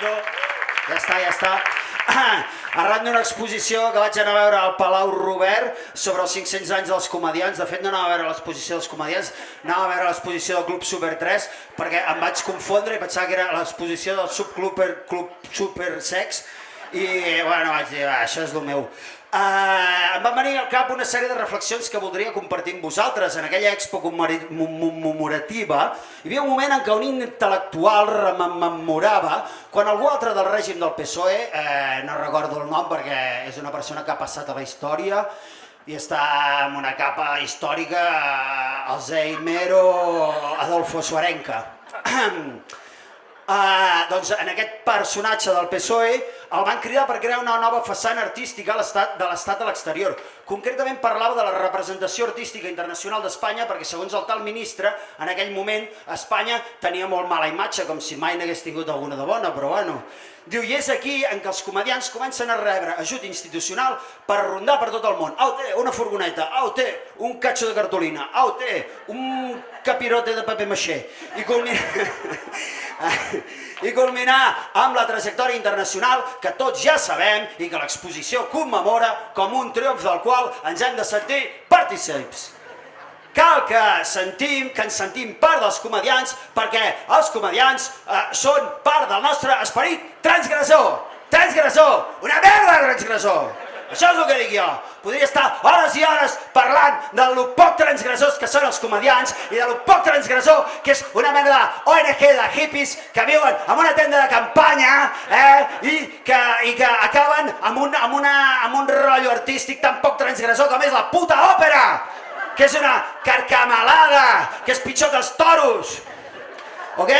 No, ja està, ja està. Arran d'una exposició que vaig anar a veure al Palau Robert sobre els 500 anys dels comedians, de fet no anava a veure l'exposició dels comedians, anava a veure l'exposició del Club Super 3 perquè em vaig confondre i pensava que era l'exposició del subclub Club Super Sex i bueno, vaig dir, això és el meu. Uh, em van venir al cap una sèrie de reflexions que voldria compartir amb vosaltres. En aquella expo commemorativa hi havia un moment en què un intel·lectual rememorava quan algú altre del règim del PSOE, eh, no recordo el nom perquè és una persona que ha passat a la història i està en una capa històrica, eh, Alzheimer o Adolfo Suarenca. Uh, doncs en aquest personatge del PSOE el van cridar per crear una nova façana artística de l'estat a l'exterior. Concretament parlava de la representació artística internacional d'Espanya perquè segons el tal ministre, en aquell moment Espanya tenia molt mala imatge, com si mai n'hagués tingut alguna de bona, però bueno. Diu, i és aquí en què els comedians comencen a rebre ajut institucional per rondar per tot el món. Au, té una furgoneta, au, té un catxo de cartolina, au, té un capirote de paper maixer. I culmina... i culminar amb la trajectòria internacional que tots ja sabem i que l'exposició commemora com un triomf del qual ens hem de sentir partícips. Cal que sentim, que ens sentim part dels comedians perquè els comedians eh, són part del nostre esperit transgressor. Transgressor! Una merda transgressor! Això és el que dic jo. Podria estar hores i hores parlant de lo poc transgressors que són els comedians i de lo poc transgressor que és una mena d'ONG de hippies que viuen en una tenda de campanya eh, i, que, i que acaben amb un, amb, una, amb un rotllo artístic tan poc transgressor com és la puta òpera, que és una carcamalada, que és pitjor que els toros. Ok?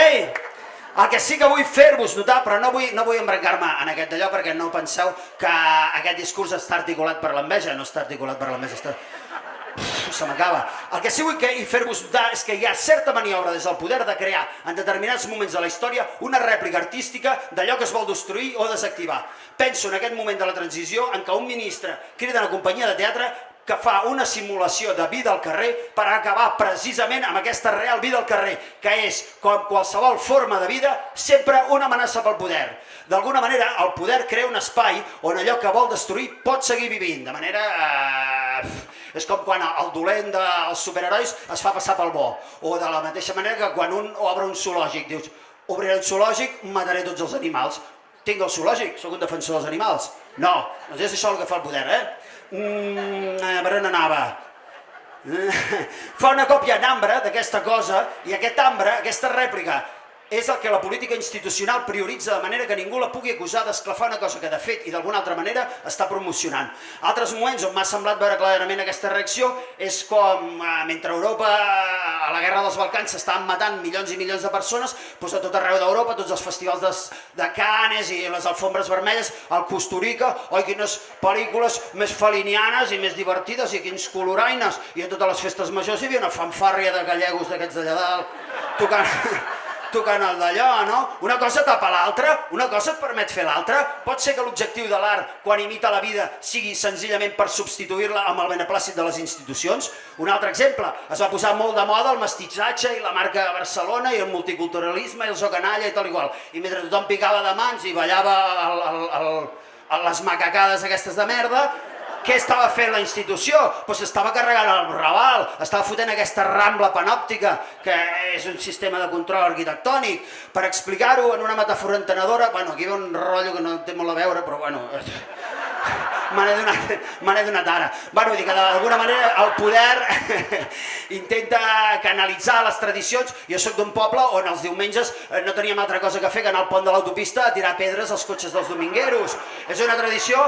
El que sí que vull fer-vos notar, però no vull, no vull embrancar-me en aquest d'allò perquè no penseu que aquest discurs està articulat per l'enveja, no està articulat per l'enveja, està... Uf, se m'acaba. El que sí vull que, fer-vos notar és que hi ha certa maniobra des del poder de crear en determinats moments de la història una rèplica artística d'allò que es vol destruir o desactivar. Penso en aquest moment de la transició en què un ministre crida una companyia de teatre que fa una simulació de vida al carrer per acabar precisament amb aquesta real vida al carrer, que és, com qualsevol forma de vida, sempre una amenaça pel poder. D'alguna manera, el poder crea un espai on allò que vol destruir pot seguir vivint, de manera... Eh, és com quan el dolent dels superherois es fa passar pel bo, o de la mateixa manera que quan un obre un zoològic, dius, obriré un zoològic, mataré tots els animals. Tinc el zoològic, sóc un defensor dels animals. No, doncs és això el que fa el poder, eh? Mm, eh, per on anava? Fa una còpia en ambre d'aquesta cosa i aquest ambre, aquesta rèplica, és el que la política institucional prioritza de manera que ningú la pugui acusar d'esclafar una cosa que de fet i d'alguna altra manera està promocionant. Altres moments on m'ha semblat veure clarament aquesta reacció és com eh, mentre Europa a la guerra dels Balcans s'estaven matant milions i milions de persones, doncs a tot arreu d'Europa, tots els festivals de, de Canes i les alfombres vermelles, al Costa Rica, oi quines pel·lícules més felinianes i més divertides i quins coloraines, i a totes les festes majors hi havia una fanfàrria de gallegos d'aquests d'allà dalt, tocant tocant el d'allò, no? Una cosa tapa l'altra, una cosa et permet fer l'altra. Pot ser que l'objectiu de l'art, quan imita la vida, sigui senzillament per substituir-la amb el beneplàcit de les institucions. Un altre exemple, es va posar molt de moda el mestitxatge i la marca Barcelona i el multiculturalisme i el so canalla i tal igual. I mentre tothom picava de mans i ballava el, el, el, les macacades aquestes de merda, què estava fent la institució? Pues estava carregant el Raval, estava fotent aquesta rambla panòptica, que és un sistema de control arquitectònic. Per explicar-ho en una metàfora entenedora, bueno, aquí ha un rotllo que no té molt a veure, però bueno, me n'he donat, donat ara. Bueno, dir que d'alguna manera el poder intenta canalitzar les tradicions. Jo sóc d'un poble on els diumenges eh, no teníem altra cosa que fer que anar al pont de l'autopista a tirar pedres als cotxes dels domingueros. És una tradició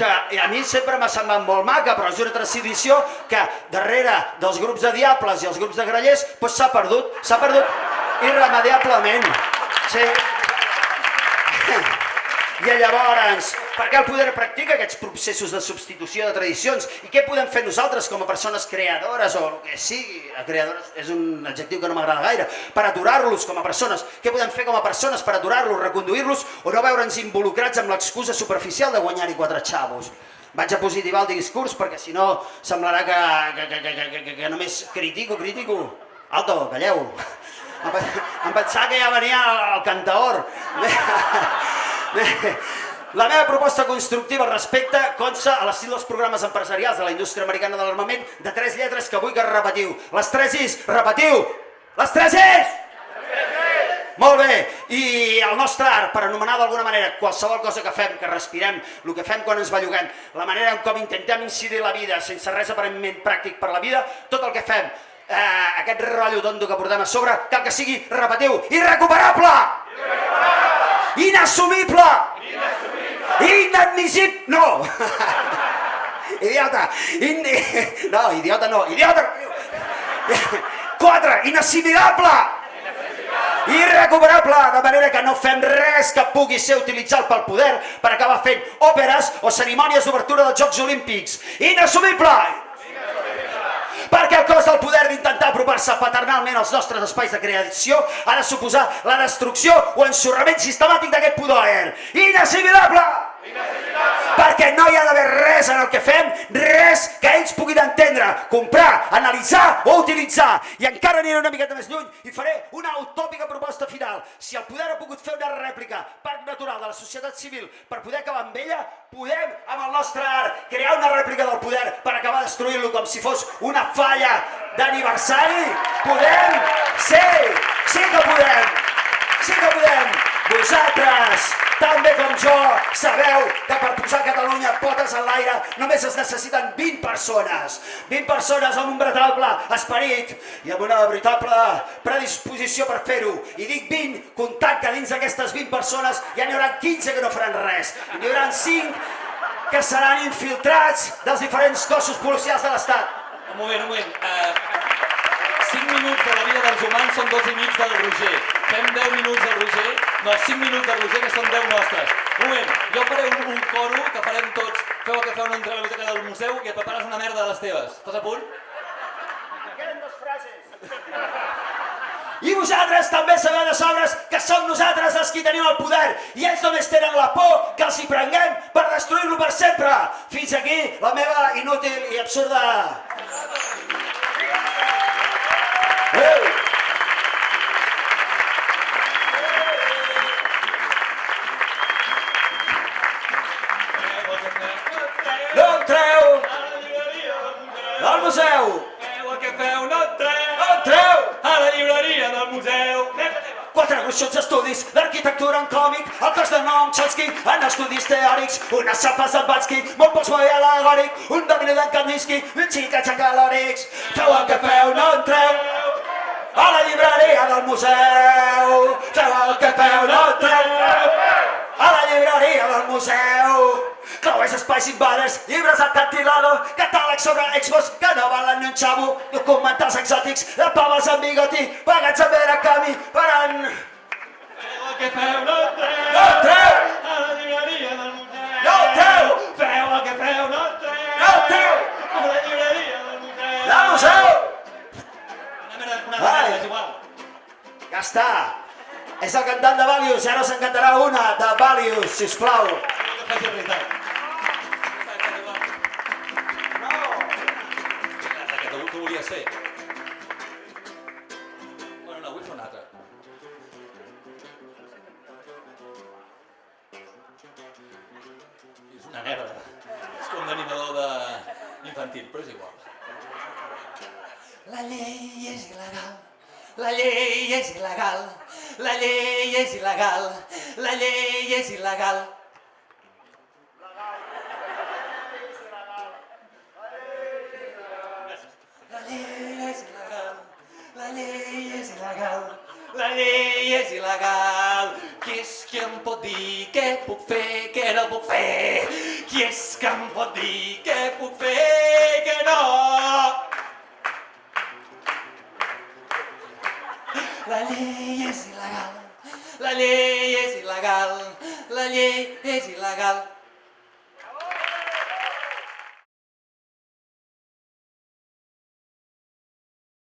que a mi sempre m'ha semblat molt maca, però és una tradició que darrere dels grups de diables i els grups de grallers s'ha pues perdut, s'ha perdut irremediablement. Sí. I llavors, per què el poder practica aquests processos de substitució de tradicions? I què podem fer nosaltres com a persones creadores o el que sigui? Creadores és un adjectiu que no m'agrada gaire. Per aturar-los com a persones. Què podem fer com a persones per aturar-los, reconduir-los o no veure'ns involucrats amb l'excusa superficial de guanyar-hi quatre xavos? Vaig a positivar el discurs perquè si no semblarà que, que, que, que, que, que, només critico, critico. Alto, calleu. Em pensava que ja venia el, el cantaor. La meva proposta constructiva al respecte consta a l'estil dels programes empresarials de la indústria americana de l'armament de tres lletres que vull que repetiu. Les tres is, repetiu! Les tres is! Molt bé, i el nostre art, per anomenar d'alguna manera qualsevol cosa que fem, que respirem, el que fem quan ens belluguem, la manera en com intentem incidir la vida sense res aparentment pràctic per la vida, tot el que fem, eh, aquest rotllo tonto que portem a sobre, cal que sigui, repetiu, irrecuperable! Irrecuperable! Inassumible! Inassumible! Inadmissible! No! idiota! Indi... No, idiota no, idiota! Quatre, inassimilable! irrecuperable, de manera que no fem res que pugui ser utilitzat pel poder per acabar fent òperes o cerimònies d'obertura dels Jocs Olímpics. Inassumible! Perquè el cos del poder d'intentar apropar-se paternalment als nostres espais de creació ha de suposar la destrucció o ensorrament sistemàtic d'aquest poder. Inassimilable! Perquè no hi ha d'haver res en el que fem, res que ells puguin entendre, comprar, analitzar o utilitzar. I encara aniré una miqueta més lluny i faré una utòpica proposta final. Si el poder ha pogut fer una rèplica, parc natural de la societat civil, per poder acabar amb ella, podem, amb el nostre art, crear una rèplica del poder per acabar destruint-lo com si fos una falla d'aniversari? Podem? Sí, sí que podem, sí que podem. Vosaltres, també com jo, sabeu que per posar Catalunya potes en l'aire només es necessiten 20 persones. 20 persones amb un veritable esperit i amb una veritable predisposició per fer-ho. I dic 20, comptant que dins d'aquestes 20 persones ja n'hi haurà 15 que no faran res. N'hi haurà 5 que seran infiltrats dels diferents cossos policials de l'Estat. Un moment, un moment. Uh, 5 minuts de la vida dels humans són 12 i mig del Roger. Fem 10 minuts del Roger, no, 5 minuts del Roger que són 10 nostres. Un moment, jo faré un, un coro que farem tots. Feu el que feu, no entreu a la biblioteca del museu i et prepares una merda de les teves. Estàs a punt? I vosaltres també sabeu de sobres que som nosaltres els qui tenim el poder i ells només tenen la por que els hi prenguem per destruir-lo per sempre. Fins aquí la meva inútil i absurda No entreu! Al museu! Feu el que feu, no museu! Quatre gruixuts estudis d'arquitectura en còmic, el cos de nom Chomsky, en estudis teòrics, unes xapes d'en Batsky, molt postmoder alegòric, un domini d'en Kandinsky, un xicats en calòrics. Feu el que feu, no entreu! A la llibreria del museu! Feu el que feu, no entreu! A la llibreria del museu! Creuers Espais Invaders, llibres de Cantilado, catàlegs sobre expos que no valen ni un xavo, documentals exòtics, de paves amb bigoti, pagats amb era camí, parant... Feu el que feu, no entreu! No entreu! A la llibreria del museu! No entreu! Feu el que feu, no entreu! No entreu! A la llibreria del museu! Del museu! Una merda, una Ai. merda, és igual. Ja està! És el cantant de Valius, i ara us en cantarà una de Valius, sisplau. Que faci. Volies fer. Bueno, no, vull fer una altra. És una merda. És com l'animador de... infantil, però és igual. La llei és il·legal. La llei és il·legal. La llei és il·legal. La llei és il·legal. La llei és il·legal. La llei és il·legal. La il·legal. Qui és que em pot dir què puc fer, què no puc fer? Qui és que em pot dir què puc fer,